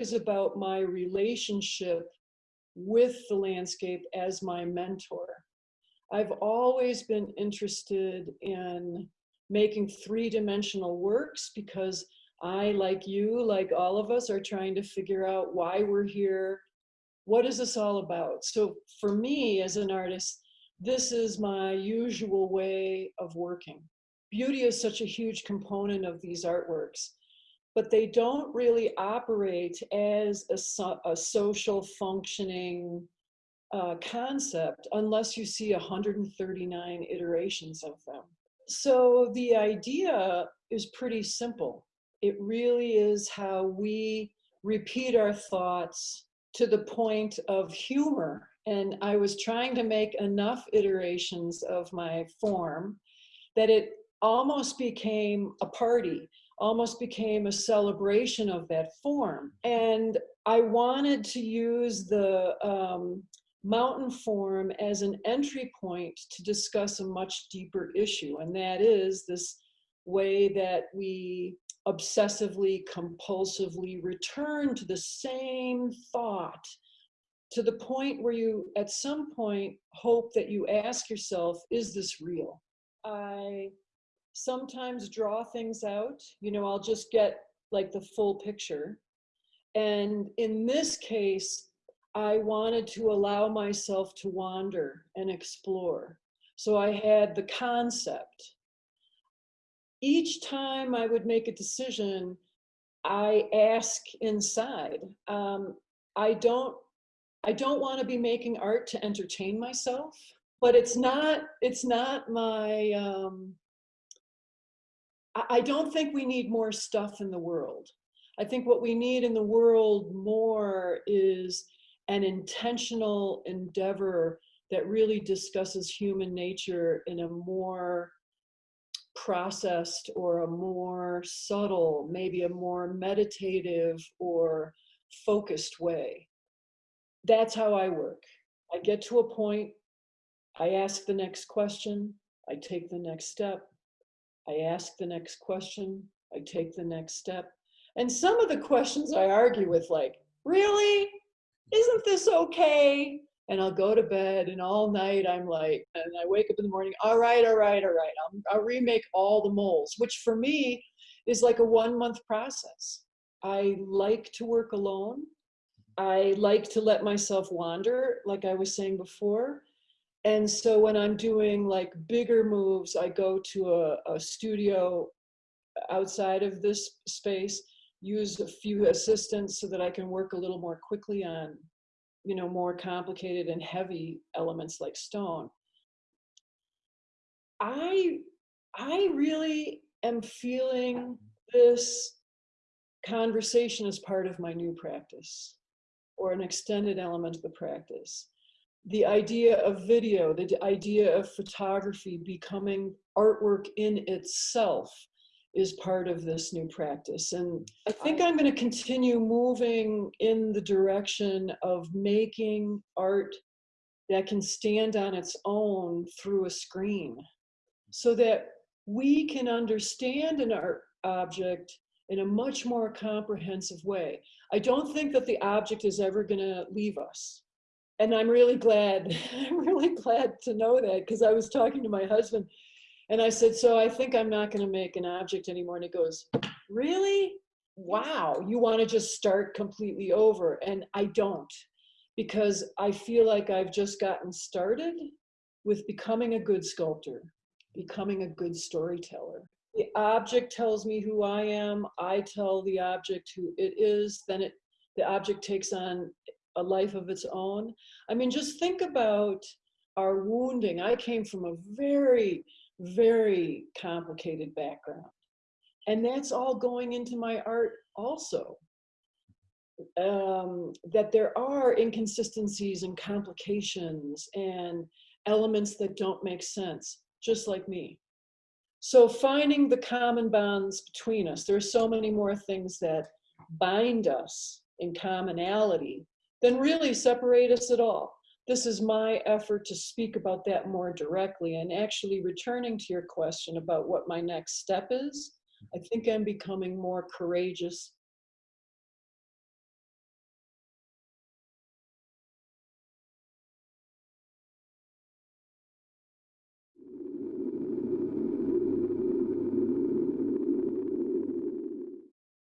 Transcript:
is about my relationship with the landscape as my mentor. I've always been interested in making three-dimensional works because I, like you, like all of us, are trying to figure out why we're here. What is this all about? So for me as an artist, this is my usual way of working. Beauty is such a huge component of these artworks, but they don't really operate as a, so, a social functioning uh, concept unless you see 139 iterations of them. So the idea is pretty simple. It really is how we repeat our thoughts to the point of humor. And I was trying to make enough iterations of my form that it almost became a party, almost became a celebration of that form. And I wanted to use the um, mountain form as an entry point to discuss a much deeper issue. And that is this way that we obsessively, compulsively return to the same thought to the point where you, at some point, hope that you ask yourself, is this real? I sometimes draw things out. You know, I'll just get like the full picture. And in this case, I wanted to allow myself to wander and explore. So I had the concept. Each time I would make a decision, I ask inside. Um, I don't. I don't want to be making art to entertain myself, but it's not. It's not my. Um, I don't think we need more stuff in the world. I think what we need in the world more is an intentional endeavor that really discusses human nature in a more processed or a more subtle, maybe a more meditative or focused way. That's how I work. I get to a point, I ask the next question, I take the next step, I ask the next question, I take the next step. And some of the questions I argue with like, really? Isn't this okay? And I'll go to bed and all night I'm like, and I wake up in the morning, all right, all right, all right. I'll, I'll remake all the moles, which for me is like a one month process. I like to work alone. I like to let myself wander, like I was saying before. And so when I'm doing like bigger moves, I go to a, a studio outside of this space, use a few assistants so that I can work a little more quickly on, you know, more complicated and heavy elements like stone. I, I really am feeling this conversation as part of my new practice or an extended element of the practice the idea of video, the idea of photography becoming artwork in itself is part of this new practice. And I think I'm going to continue moving in the direction of making art that can stand on its own through a screen so that we can understand an art object in a much more comprehensive way. I don't think that the object is ever going to leave us and I'm really glad, I'm really glad to know that because I was talking to my husband and I said, so I think I'm not going to make an object anymore. And he goes, really? Wow, you want to just start completely over. And I don't because I feel like I've just gotten started with becoming a good sculptor, becoming a good storyteller. The object tells me who I am. I tell the object who it is. Then it, the object takes on a life of its own. I mean, just think about our wounding. I came from a very, very complicated background. And that's all going into my art also. Um, that there are inconsistencies and complications and elements that don't make sense, just like me. So finding the common bonds between us, there are so many more things that bind us in commonality then really separate us at all. This is my effort to speak about that more directly and actually returning to your question about what my next step is. I think I'm becoming more courageous